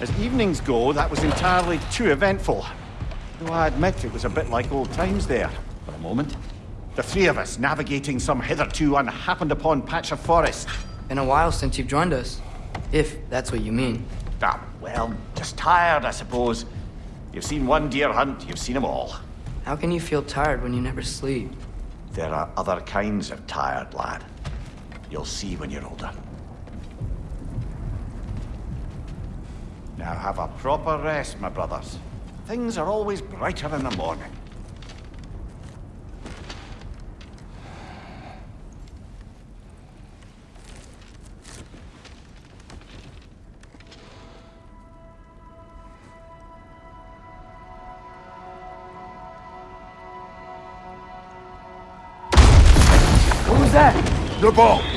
As evenings go, that was entirely too eventful. Though I admit it was a bit like old times there, for a moment. The three of us navigating some hitherto unhappened upon patch of forest. Been a while since you've joined us. If that's what you mean. Ah, well, just tired, I suppose. You've seen one deer hunt, you've seen them all. How can you feel tired when you never sleep? There are other kinds of tired, lad. You'll see when you're older. Now have a proper rest, my brothers. Things are always brighter in the morning. What was that? The ball!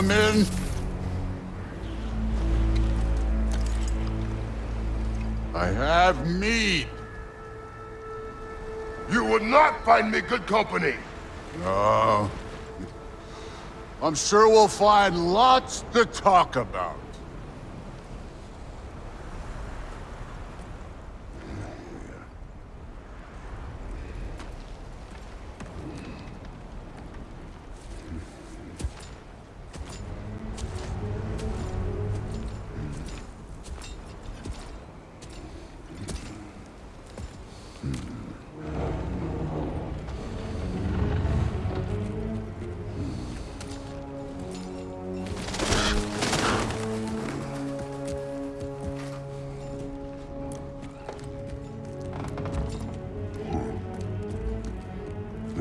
Come in? I have mead. You would not find me good company. No. I'm sure we'll find lots to talk about.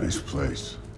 Nice place.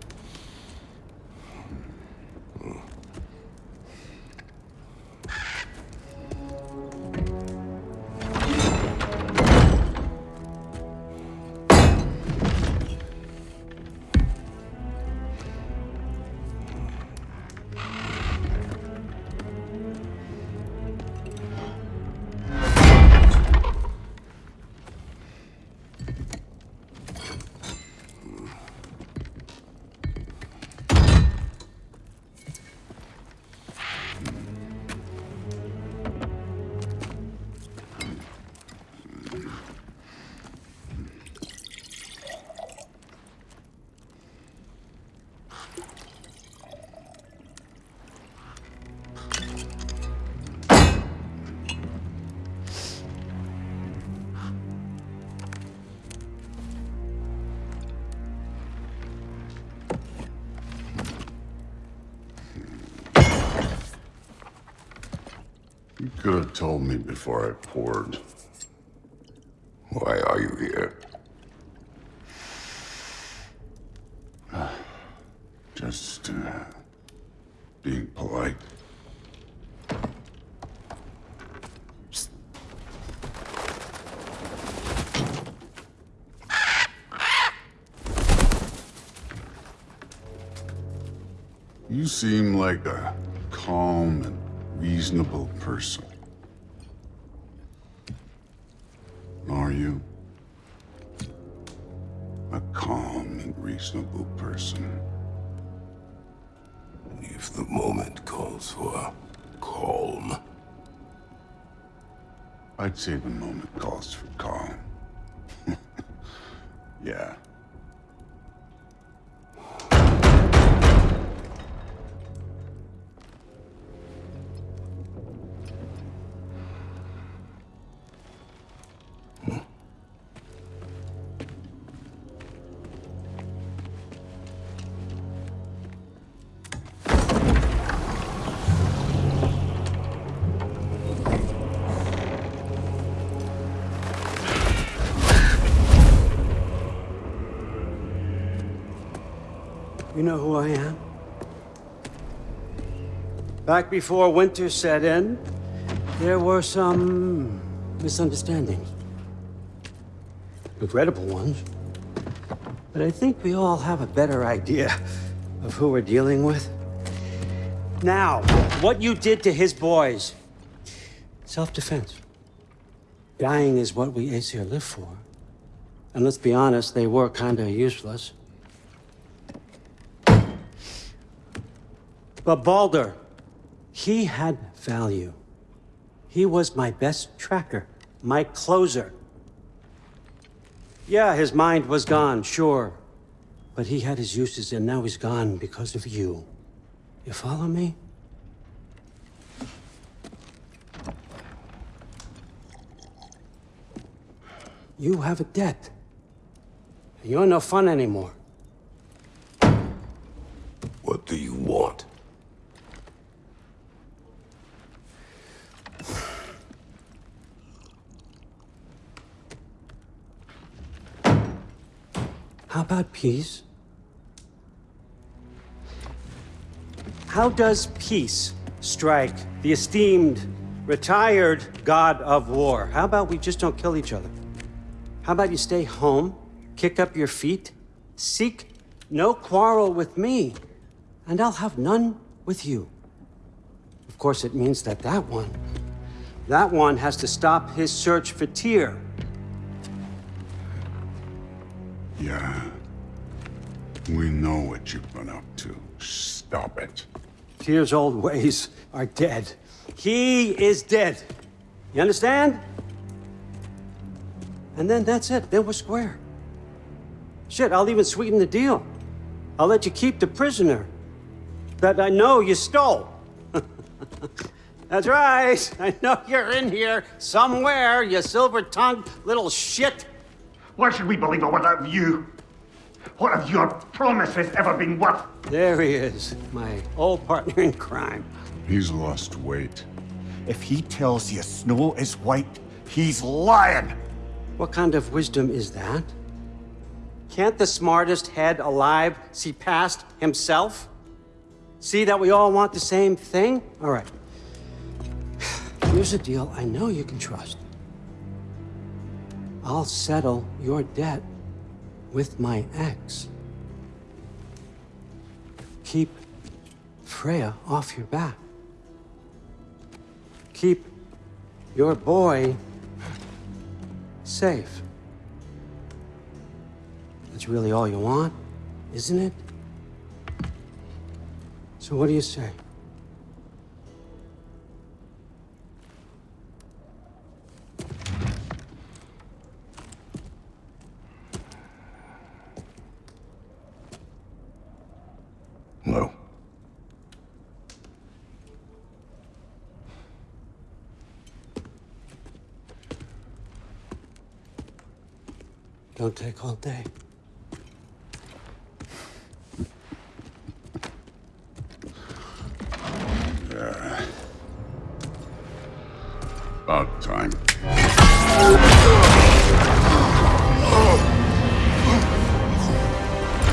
Could have told me before I poured. Why are you here? Just, uh, being polite. You seem like a calm and reasonable person. Are you? A calm and reasonable person. If the moment calls for calm. I'd say the moment calls for calm. yeah. You know who I am? Back before winter set in, there were some misunderstandings. Regrettable ones. But I think we all have a better idea of who we're dealing with. Now, what you did to his boys. Self-defense. Dying is what we Aesir live for. And let's be honest, they were kinda useless. But Baldur, he had value. He was my best tracker, my closer. Yeah, his mind was gone, sure. But he had his uses, and now he's gone because of you. You follow me? You have a debt. You're no fun anymore. What do you want? How about peace? How does peace strike the esteemed, retired god of war? How about we just don't kill each other? How about you stay home, kick up your feet, seek no quarrel with me, and I'll have none with you. Of course, it means that that one, that one has to stop his search for Tyr. Yeah. We know what you've been up to. Stop it. Tyr's old ways are dead. He is dead. You understand? And then that's it. Then we're square. Shit, I'll even sweeten the deal. I'll let you keep the prisoner that I know you stole. that's right. I know you're in here somewhere, you silver-tongued little shit. Why should we believe a word out of you? What have your promises ever been worth? There he is, my old partner in crime. He's lost weight. If he tells you snow is white, he's lying. What kind of wisdom is that? Can't the smartest head alive see past himself? See that we all want the same thing? All right. Here's a deal I know you can trust. I'll settle your debt with my ex. Keep Freya off your back. Keep your boy safe. That's really all you want, isn't it? So what do you say? No. Don't take all day. Yeah. About time.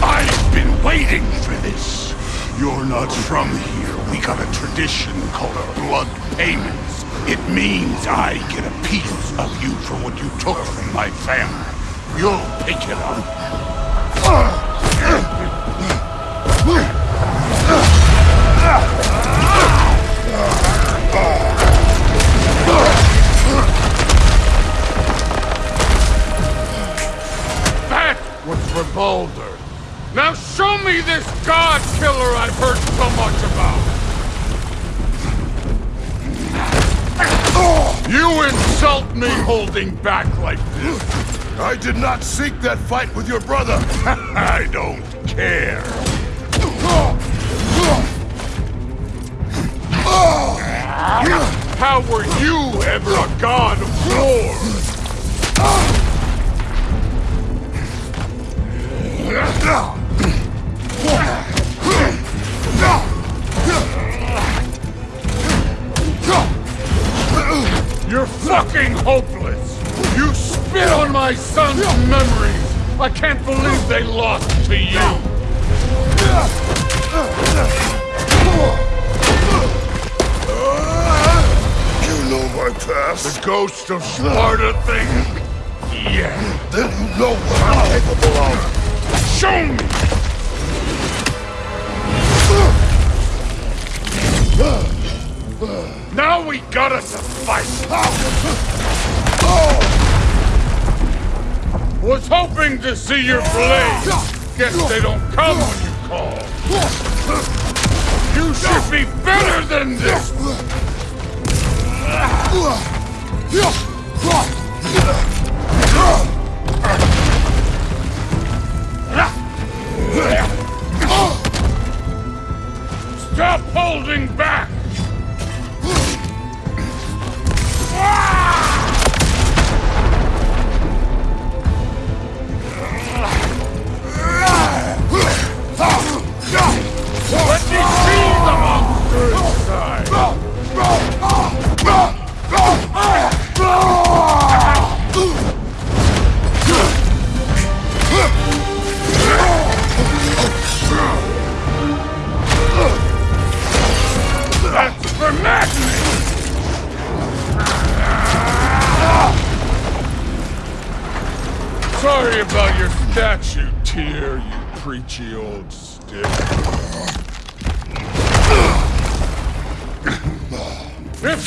I've been waiting for this. You're not from here. We got a tradition called a blood payments. It means I get a piece of you for what you took from my family. You'll pick it up. That was for Baldur. Now show me this god killer I've heard so much about. You insult me holding back like this. I did not seek that fight with your brother. I don't care. How were you ever a god of war? You're fucking hopeless! You spit on my son's memories! I can't believe they lost to you! You know my past? The ghost of Sparta thing? Yeah. Then you know what I'm capable of. Show me! Now we gotta fight! Hoping to see your blade. Guess they don't come when you call. You should be better than this! Stop holding back!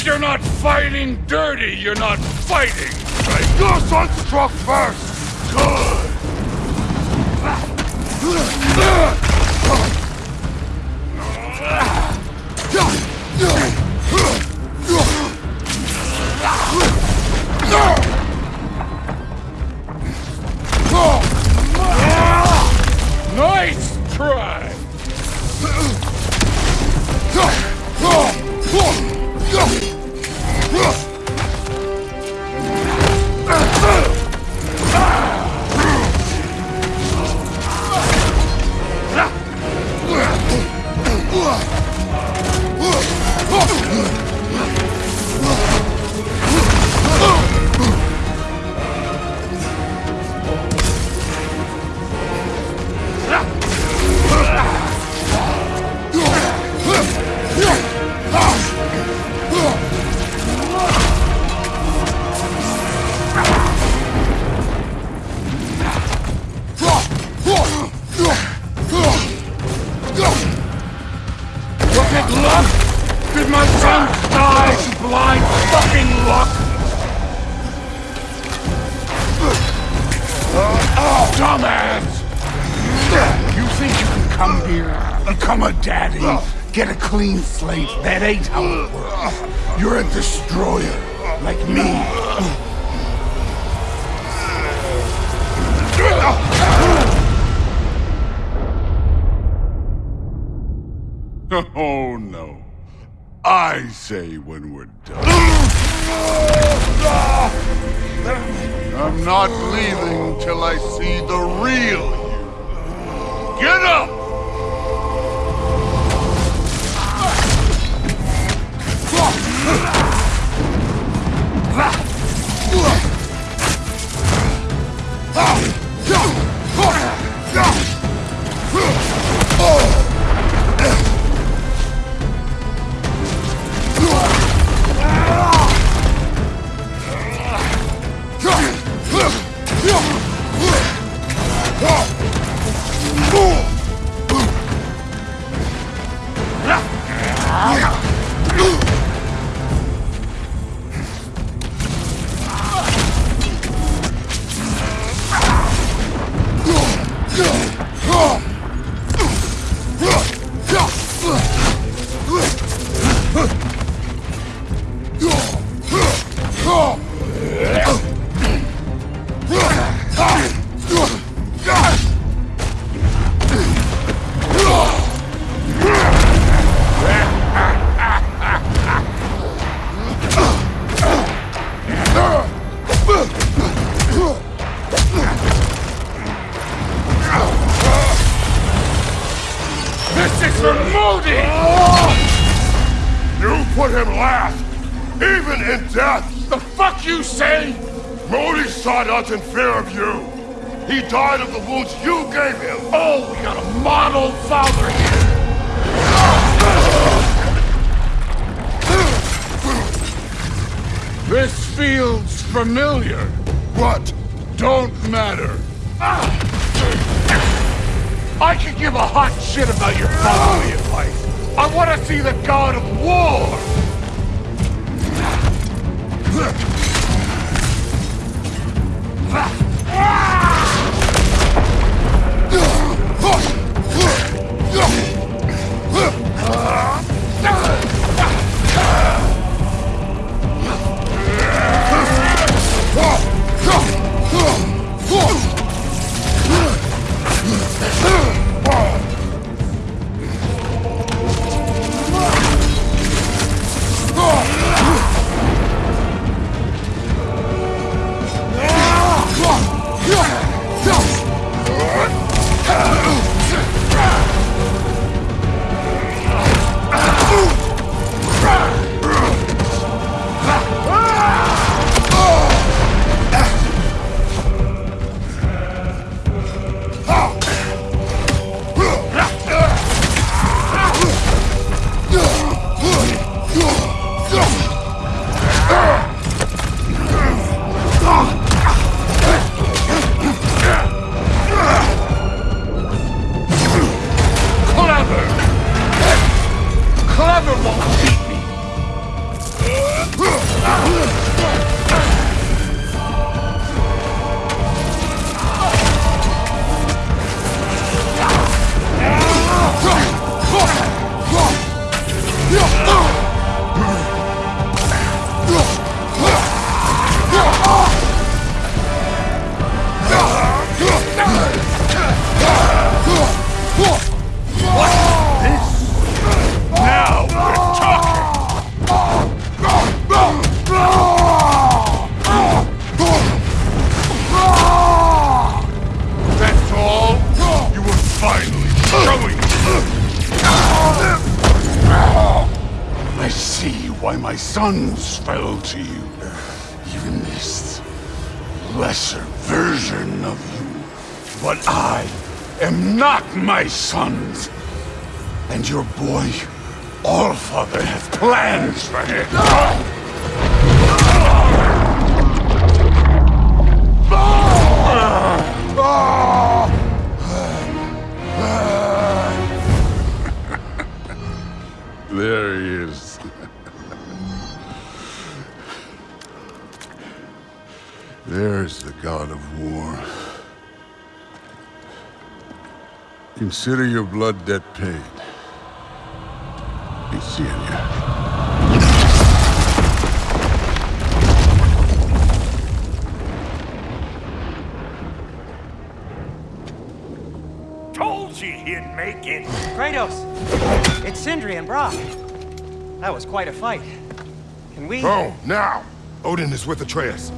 If you're not fighting dirty, you're not fighting! Right. Your son struck first. Good. Nice a daddy, get a clean slate? That ain't how it works. You're a destroyer, like me. Oh no. I say when we're done. I'm not leaving till I see the real you. Get up! You gave him. Oh, we got a model father here! This feels familiar. What? Don't matter. I could give a hot shit about your fatherly advice. I want to see the god of war. Clever. I see why my sons fell to you. Even this lesser version of you. But I am not my sons. And your boy, Allfather, has plans for him. There's the god of war. Consider your blood debt paid. Be seeing you. Told you he'd make it. Kratos! It's Sindri and Brok. That was quite a fight. Can we... Oh, now! Odin is with Atreus.